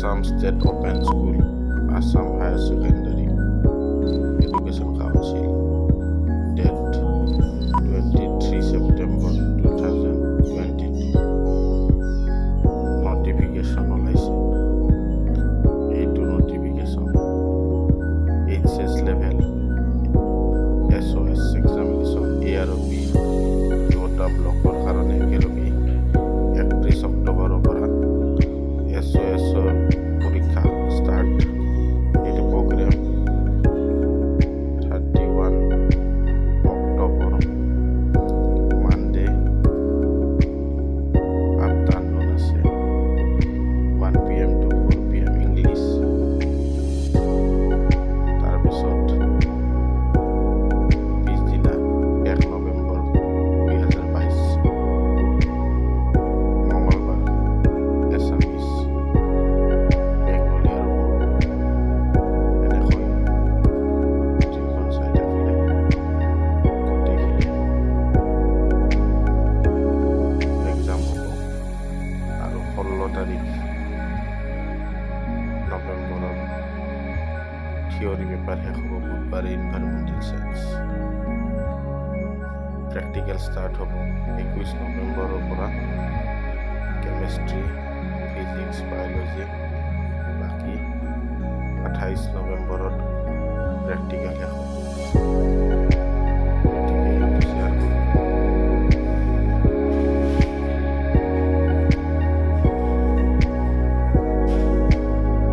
Assam State Open School, Assam Higher Secondary Education Council. Date 23 September 2022. Notification. a notification. Level. SOS examination. ARB. Block. ষোল্ল তাৰিখ নৱেম্বৰৰ theory paper শেষ হ'ব বুধবাৰে environmental science practical start হ'ব একৈছ নৱেম্বৰৰ পৰা কেমেষ্ট্ৰি ফিজিক্স বায়'লজি বাকী আঠাইছ নৱেম্বৰত প্ৰেক্টিকেল শেষ হ'ব